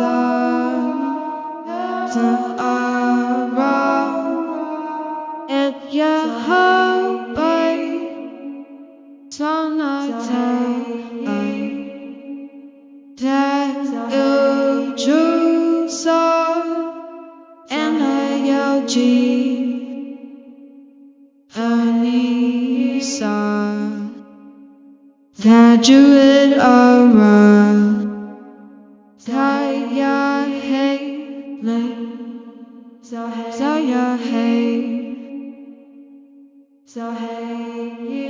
sun turn around your heart all turn attack that you choose and I your Honey that you're around Sao ya hey, lay. Sao hey, hey.